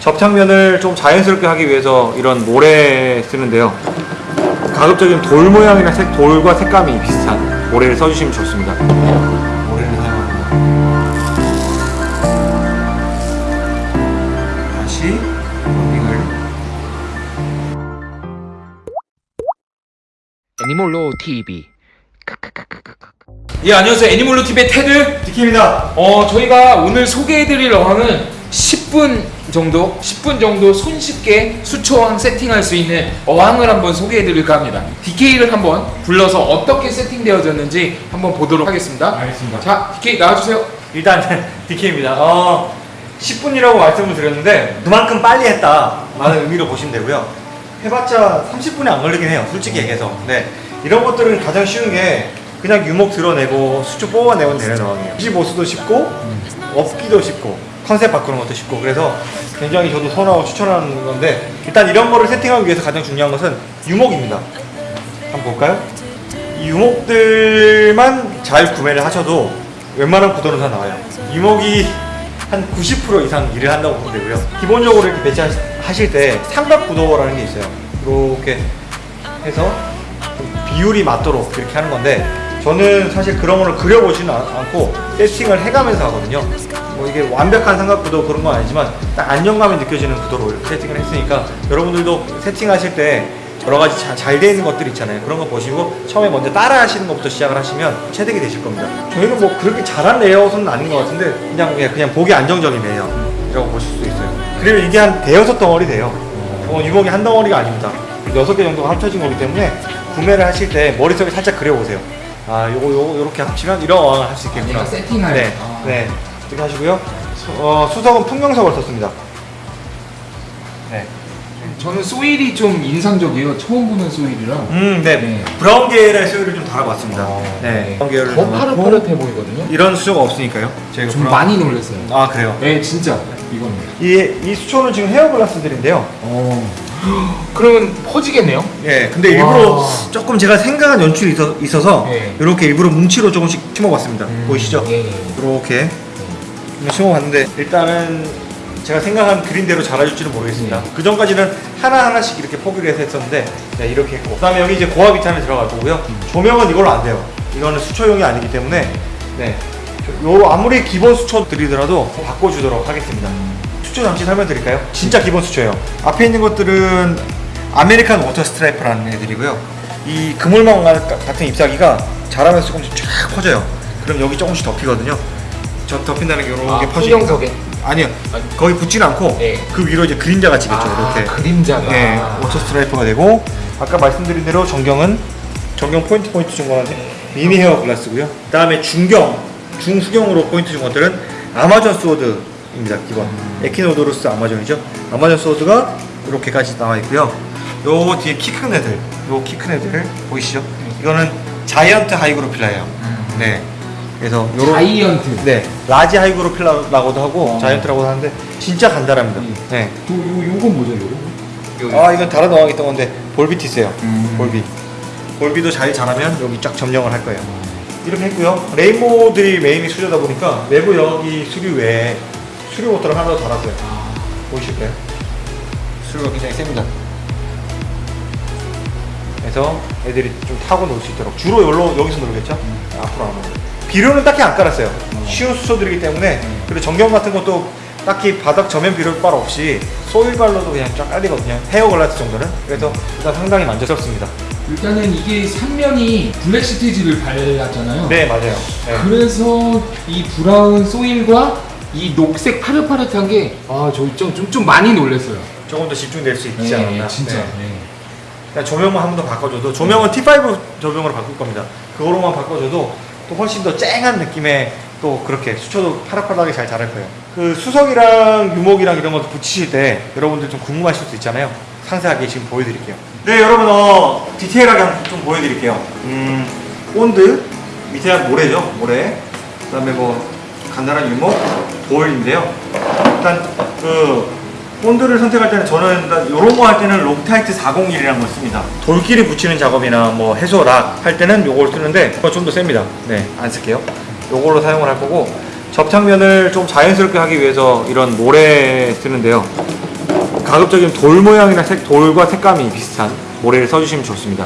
접착면을 좀 자연스럽게 하기 위해서 이런 모래 쓰는데요. 가급적이면 돌 모양이나 색, 돌과 색감이 비슷한 모래를 써주시면 좋습니다. 모래를 사용합니다. 다시 런딩을 애니몰로 TV 예 안녕하세요 애니몰로 TV의 테드 디키입니다. 어 저희가 오늘 소개해드릴 어항은 10분 정도 10분 정도 손쉽게 수초왕 세팅할 수 있는 어항을 한번 소개해드릴까 합니다 DK를 한번 불러서 어떻게 세팅되어졌는지 한번 보도록 하겠습니다 알겠습니다. 자 DK 나와주세요 일단 DK입니다. 어, 10분이라고 말씀을 드렸는데 그만큼 빨리 했다 라는 의미로 보시면 되고요. 해봤자 30분이 안 걸리긴 해요. 솔직히 얘기해서. 네. 이런 것들은 가장 쉬운 게 그냥 유목 드러내고 수초 뽑아내면 되는 상황이에요. 25수도 쉽고 업기도 쉽고 컨셉 바꾸는 것도 쉽고 그래서 굉장히 저도 선호하고 추천하는 건데 일단 이런 거를 세팅하기 위해서 가장 중요한 것은 유목입니다. 한번 볼까요? 이 유목들만 잘 구매를 하셔도 웬만한 구도는 다 나와요. 유목이 한 90% 이상 일을 한다고 보면 되고요. 기본적으로 이렇게 배치하실 때 삼각 구도라는 게 있어요. 이렇게 해서 좀 비율이 맞도록 이렇게 하는 건데 저는 사실 그런 거를 그려보지는 않- 않고 세팅을 해가면서 하거든요. 뭐 이게 완벽한 삼각 구도 그런 건 아니지만 딱 안정감이 느껴지는 구도로 세팅을 했으니까 여러분들도 세팅하실 때 여러 가지 잘 돼 있는 것들 있잖아요. 그런 거 보시고 처음에 먼저 따라 하시는 것부터 시작을 하시면 체득이 되실 겁니다. 저희는 뭐 그렇게 잘한 레이아웃은 아닌 것 같은데 그냥 그냥, 그냥 보기 안정적인 레이아웃이라고 보실 수 있어요. 그리고 이게 한 대여섯 덩어리 돼요. 어, 유목이 한 덩어리가 아닙니다. 여섯 개 정도가 합쳐진 거기 때문에 구매를 하실 때 머릿속에 살짝 그려보세요. 아, 요거 요거 요렇게 합치면 이런 어항을 할수 있겠구나. 내가 세팅할 네, 아. 네. 이렇게 하시고요. 수, 어, 수석은 풍경석을 썼습니다. 네. 저는 소일이 좀 인상적이에요 처음 보는 소일이라 음, 네. 네. 브라운 계열의 소유를 좀 달아봤습니다. 어, 네. 브라운 계열을 더 파릇파릇해 보이거든요 이런 수조가 없으니까요. 제가 좀 브라운- 많이 놀랐어요 아 그래요. 네 진짜 이겁니다 이, 이 수초는 지금 헤어 글라스들인데요. 어. 그러면 퍼지겠네요? 예, 근데 일부러 와. 조금 제가 생각한 연출이 있어, 있어서 네. 이렇게 일부러 뭉치로 조금씩 심어봤습니다. 보이시죠? 예, 예. 이렇게 심어봤는데 일단은 제가 생각한 그림대로 자라줄지는 모르겠습니다. 네. 그 전까지는 하나 하나씩 이렇게 포기를 해서 했었는데 네, 이렇게 했고 그 다음에 여기 이제 고압 이탄을 들어갈 거고요. 음. 조명은 이걸로 안 돼요. 이거는 수초용이 아니기 때문에 네, 요 아무리 기본 수초들이더라도 바꿔주도록 하겠습니다. 수초 잠시 설명드릴까요? 진짜 기본 수초예요. 앞에 있는 것들은 American water sprite라는 애들이고요. 이 그물망 같은 잎사귀가 자라면서 조금씩 쫙 퍼져요. 그럼 여기 조금씩 덮이거든요. 저 덮인다는 게 이렇게 아, 퍼지니까. 풍경석에? 아니요. 아니. 거의 붙지는 않고 네. 그 위로 이제 그림자가 지겠죠. 아, 이렇게. 그림자가 네, 워터 스트라이프가 되고 아까 말씀드린 대로 전경은 전경 포인트 포인트 준 거는 mini hairgrass고요. 그 다음에 중경, 중수경으로 포인트 준 것들은 Amazon sword입니다. 기본 Echinodorus 아마존이죠. Amazon sword가 이렇게까지 나와 있고요. 요 뒤에 키 큰 애들, 요 키 큰 애들 보이시죠? 이거는 giant Hygrophila예요. 네. 그래서 요런 giant 네, large Hygrophila라고도 하고 어. giant라고도 하는데 진짜 간단합니다. 음. 네. 요, 요, 요건 뭐죠 요거? 아 이건 다른 어항에 있던 건데 Bolbitis예요 음. Bolbi Bolbi도 잘 자라면 여기 쫙 점령을 할 거예요 이렇게 했고요. rainbow들이 메인인 수조다 보니까 내부 여기 수류 외에 수류 모터를 하나 더 달았어요. 보이실까요? 수류가 굉장히 셉니다. 그래서 애들이 좀 타고 놀 수 있도록 주로 여기로, 여기서 놀겠죠? 앞으로 안 오고. 비료는 딱히 안 깔았어요. 쉬운 수초들이기 때문에 그리고 전경 같은 것도 딱히 바닥 저면 비료빨 없이 소일발로도 그냥 쫙 깔리거든요. 헤어 글라스 정도는. 그래서 일단 상당히 만족스럽습니다 일단은 이게 삼면이 블랙 시티지를 발랐잖아요 네 맞아요 네. 그래서 이 브라운 소일과 이 녹색 파릇파릇한 게 아, 저 좀, 좀, 좀 많이 놀랐어요 조금 더 집중될 수 있지 네, 않았나 진짜 네. 네. 조명만 한 번 더 바꿔줘도 조명은 T5 조명으로 바꿀 겁니다. 그거로만 바꿔줘도 또 훨씬 더 쨍한 느낌의 또 그렇게 수초도 파릇파릇하게 잘 자랄 거예요. 그 수석이랑 유목이랑 이런 것도 붙이실 때 여러분들 좀 궁금하실 수 있잖아요. 상세하게 지금 보여드릴게요. 네 여러분 어 디테일하게 한번 좀 보여드릴게요. 음 본드 밑에 모래죠 모래. 그 다음에 뭐 간단한 유목 볼인데요. 일단 그 본드를 선택할 때는 저는 이런 거 할 때는 록타이트 401이라는 걸 씁니다. 돌끼리 붙이는 작업이나 뭐 해수 rock 할 때는 요걸 쓰는데 이거 좀더 셉니다. 네, 안 쓸게요. 요걸로 사용을 할 거고 접착면을 좀 자연스럽게 하기 위해서 이런 모래 쓰는데요. 가급적이면 돌 모양이나 색, 돌과 색감이 비슷한 모래를 써주시면 좋습니다.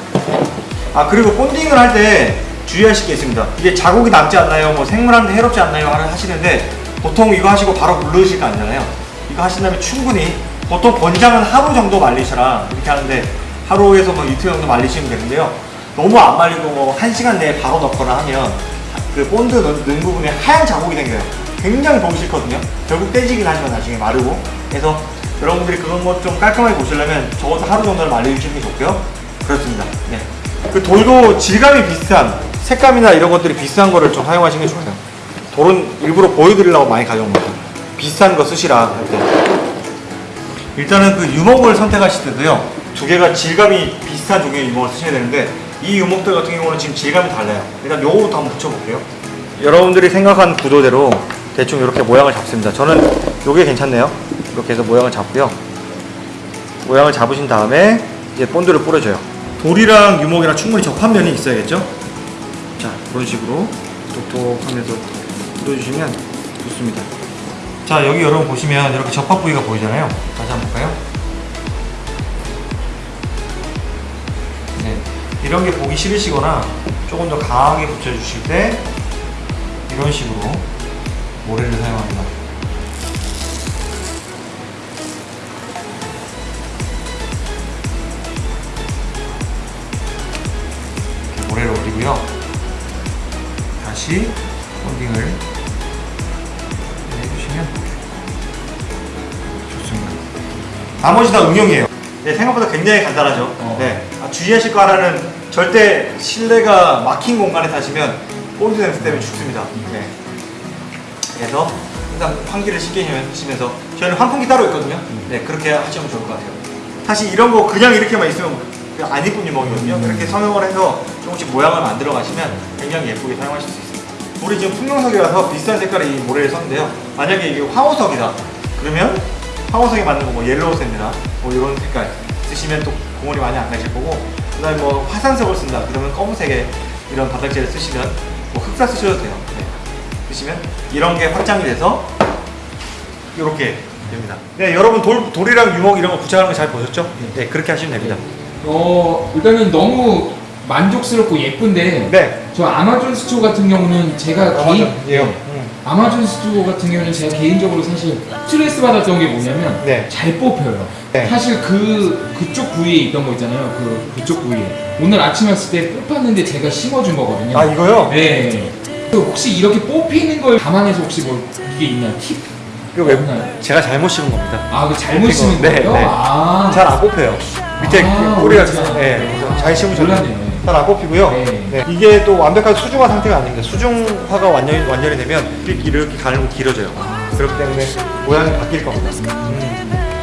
아 그리고 본딩을 할 때 주의하실 게 있습니다. 이게 자국이 남지 않나요? 뭐 생물한테 해롭지 않나요? 하시는데 보통 이거 하시고 바로 물르실 거 아니잖아요. 이거 하신다면 충분히 보통 권장은 하루 정도 말리셔라 이렇게 하는데 하루에서 뭐 이틀 정도 말리시면 되는데요. 너무 안 말리고 뭐한 시간 내에 바로 넣거나 하면 그 본드 넣는 부분에 하얀 자국이 생겨요. 굉장히 보기 싫거든요. 결국 떼지긴 하지만 나중에 마르고. 그래서 여러분들이 그런 것 좀 깔끔하게 보시려면 적어도 하루 정도는 말려주시는 게 좋고요. 그렇습니다. 네. 그 돌도 질감이 비슷한 색감이나 이런 것들이 비슷한 거를 좀 사용하시는 게 좋아요. 돌은 일부러 보여드리려고 많이 가져온 거예요. 비슷한 거 쓰시라 할 때. 일단은 그 유목을 선택하실 때도요. 두 개가 질감이 비슷한 종류의 유목을 쓰셔야 되는데 이 유목들 같은 경우는 지금 질감이 달라요. 일단 요거부터 한번 붙여볼게요. 여러분들이 생각한 구도대로 대충 이렇게 모양을 잡습니다. 저는 요게 괜찮네요. 이렇게 해서 모양을 잡고요. 모양을 잡으신 다음에 이제 본드를 뿌려줘요. 돌이랑 유목이랑 충분히 접한 면이 있어야겠죠? 자, 그런 식으로 톡톡 하면서 뿌려주시면 좋습니다. 자, 여기 여러분 보시면 이렇게 접합 부위가 보이잖아요. 다시 한번 볼까요? 네. 이런 게 보기 싫으시거나 조금 더 강하게 붙여주실 때 이런 식으로 모래를 사용합니다. 올리고요. 다시 펀딩을 해주시면 좋습니다. 나머지 다 응용이에요. 네, 생각보다 굉장히 간단하죠. 어. 네. 아, 주의하실 거 하나는 절대 실내가 막힌 공간에 사시면 본드 냄새 때문에 죽습니다. 네. 그래서 항상 환기를 쉽게 하시면서 저희는 환풍기 따로 있거든요. 네, 그렇게 하시면 좋을 것 같아요. 사실 이런 거 그냥 이렇게만 있으면 안 이쁜 유목이거든요. 이렇게 성형을 해서 조금씩 모양을 만들어 가시면 굉장히 예쁘게 사용하실 수 있습니다. 우리 지금 풍경석이라서 비슷한 색깔의 이 모래를 썼는데요. 만약에 이게 황호석이다. 그러면 황호석에 맞는 거뭐 yellow sand나 뭐 이런 색깔 쓰시면 또 공원이 많이 안 가실 거고 그 다음에 뭐 화산석을 쓴다. 그러면 검은색의 이런 바닥재를 쓰시면 뭐 흑사 쓰셔도 돼요. 네. 쓰시면 이런 게 확장이 돼서 이렇게 됩니다. 네, 여러분 돌, 돌이랑 유목 이런 거 부착하는 거 잘 보셨죠? 네, 그렇게 하시면 됩니다. 어 일단은 너무 만족스럽고 예쁜데 네. 저 Amazon sword 같은 경우는 제가 개인 예요. 아마존 소드 같은 경우는 제가 개인적으로 사실 스트레스 받았던 게 뭐냐면 네. 잘 뽑혀요. 네. 사실 그 그쪽 부위에 있던 거 있잖아요. 그 그쪽 부위에 오늘 아침 왔을 때 뽑았는데 제가 심어준 거거든요. 아 이거요? 네. 그 혹시 이렇게 뽑히는 걸 감안해서 혹시 뭐 이게 있나 팁? 이거 왜? 제가 잘못 심은 겁니다. 아, 그 잘못 심은 거. 네, 거예요? 네. 아, 잘안 뽑혀요. 밑에 아, 꼬리가 오리지널. 네, 그래서 잘안 뽑히고요. 네. 네, 이게 또 완벽하게 수중화 상태가 아닙니다. 수중화가 완전히 완전히 되면 이렇게 가늘고 길어져요. 그렇기 때문에 모양이 바뀔 겁니다.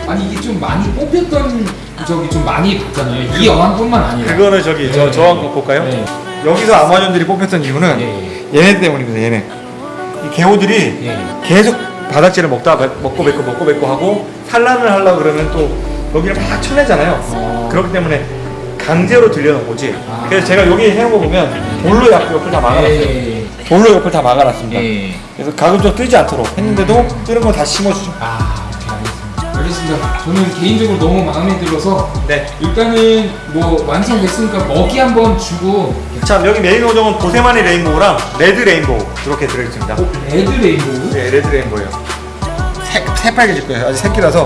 아니 이게 좀 많이 뽑혔던 저기 좀 많이 봤잖아요. 이 어항뿐만 아니라. 그거는 저기 저 네. 저 한번 볼까요? 네. 여기서 아마존들이 뽑혔던 이유는 예, 얘네 때문입니다. 얘네 이 개호들이 예. 예. 계속 바닥재를 먹다 먹고 뱉고 먹고 뱉고 하고 산란을 하려고 그러면 또 여기를 막 쳐내잖아요. 어. 그렇기 때문에 강제로 들여놓은 거지. 아. 그래서 제가 여기 해놓은 거 보면 돌로 옆, 옆을 다 막아놨어요. 예. 돌로 옆을 다 막아놨습니다. 예. 그래서 가급적 뜨지 않도록 했는데도 뜨는 건 다 심어주죠. 아, 알겠습니다. 알겠습니다. 저는 개인적으로 너무 마음에 들어서 네. 일단은 뭐 완성됐으니까 먹이 한번 주고 자 여기 메인 어종은 보세마니 레인보우랑 레드 레인보우 이렇게 들어있습니다. 어, 레드 레인보우. 네, 레드 레인보우예요. 새, 새빨개질 거예요. 아직 새끼라서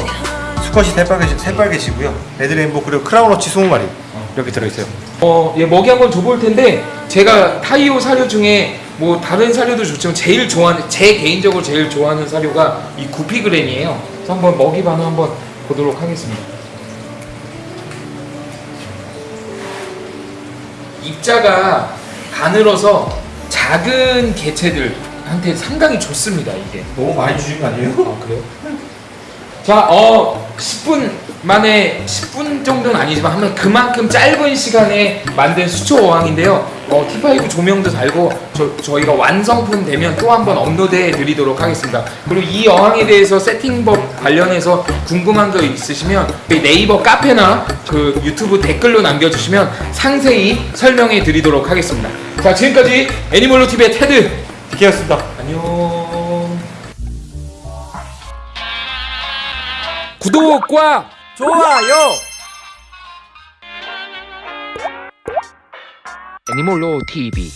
수컷이 새빨개지, 새빨개지고요. 레드 레인보우 그리고 크라운로치 20마리 이렇게 들어있어요. 어, 예, 먹이 한번 줘볼 텐데 제가 타이요 사료 중에 뭐 다른 사료도 좋지만 제일 좋아하는 제 개인적으로 제일 좋아하는 사료가 이 구피그램이에요. 그래서 한번 먹이 반응 한번 보도록 하겠습니다. 입자가 가늘어서 작은 개체들한테 상당히 좋습니다. 이게. 너무 많이 주신 거 아니에요? 아 그래요? 자, 어 10분 만에 10분 정도는 아니지만 하면 그만큼 짧은 시간에 만든 수초 어항인데요. 어, T5 조명도 달고 저, 저희가 완성품 되면 또 한번 업로드해 드리도록 하겠습니다. 그리고 이 어항에 대해서 세팅법 관련해서 궁금한 거 있으시면 네이버 카페나 그 유튜브 댓글로 남겨주시면 상세히 설명해 드리도록 하겠습니다. 자, 지금까지 애니멀로 TV의 테드 디케였습니다. 안녕. 구독과 좋아요. 애니몰로 TV